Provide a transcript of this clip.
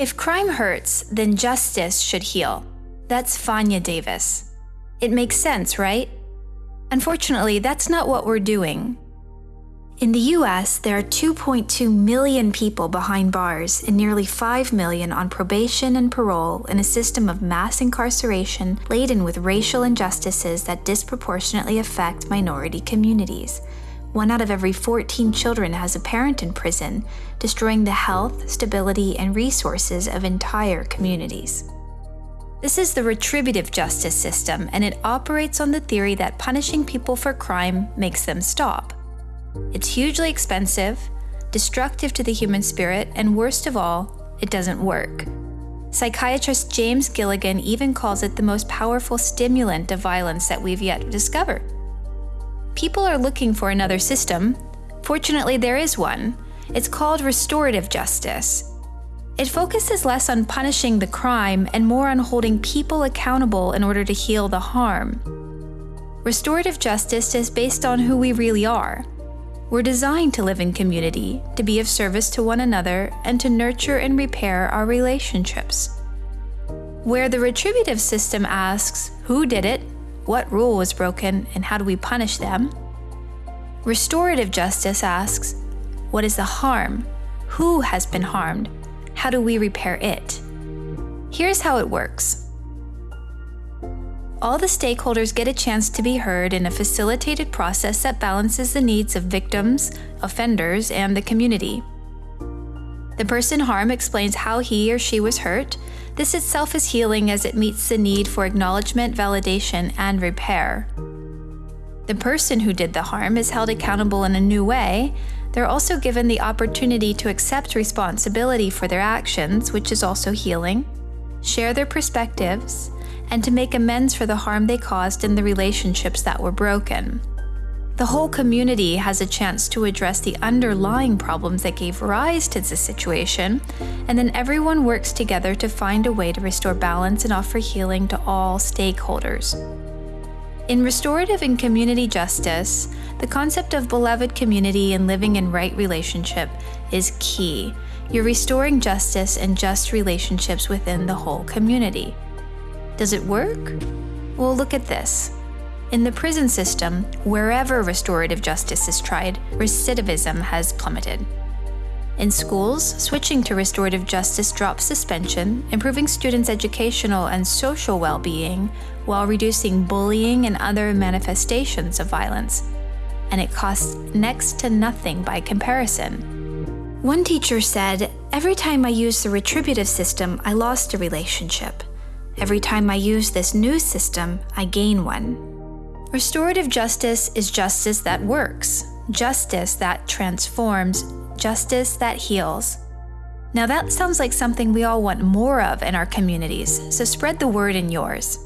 If crime hurts, then justice should heal. That's Fania Davis. It makes sense, right? Unfortunately, that's not what we're doing. In the US, there are 2.2 million people behind bars and nearly 5 million on probation and parole in a system of mass incarceration laden with racial injustices that disproportionately affect minority communities. One out of every 14 children has a parent in prison, destroying the health, stability, and resources of entire communities. This is the retributive justice system, and it operates on the theory that punishing people for crime makes them stop. It's hugely expensive, destructive to the human spirit, and worst of all, it doesn't work. Psychiatrist James Gilligan even calls it the most powerful stimulant of violence that we've yet discovered. People are looking for another system. Fortunately, there is one. It's called restorative justice. It focuses less on punishing the crime and more on holding people accountable in order to heal the harm. Restorative justice is based on who we really are we're designed to live in community, to be of service to one another, and to nurture and repair our relationships. Where the retributive system asks who did it, what rule was broken, and how do we punish them, restorative justice asks what is the harm, who has been harmed, how do we repair it. Here's how it works all the stakeholders get a chance to be heard in a facilitated process that balances the needs of victims, offenders, and the community. The person harmed explains how he or she was hurt. This itself is healing as it meets the need for acknowledgement, validation, and repair. The person who did the harm is held accountable in a new way. They're also given the opportunity to accept responsibility for their actions, which is also healing, share their perspectives, and to make amends for the harm they caused in the relationships that were broken. The whole community has a chance to address the underlying problems that gave rise to the situation, and then everyone works together to find a way to restore balance and offer healing to all stakeholders. In restorative and community justice, the concept of beloved community and living in right relationship is key. You're restoring justice and just relationships within the whole community. Does it work? Well, look at this. In the prison system, wherever restorative justice is tried, recidivism has plummeted. In schools, switching to restorative justice drops suspension, improving students' educational and social well being while reducing bullying and other manifestations of violence. And it costs next to nothing by comparison. One teacher said, Every time I used the retributive system, I lost a relationship. Every time I use this new system, I gain one. Restorative justice is justice that works, justice that transforms, justice that heals. Now, that sounds like something we all want more of in our communities, so spread the word in yours.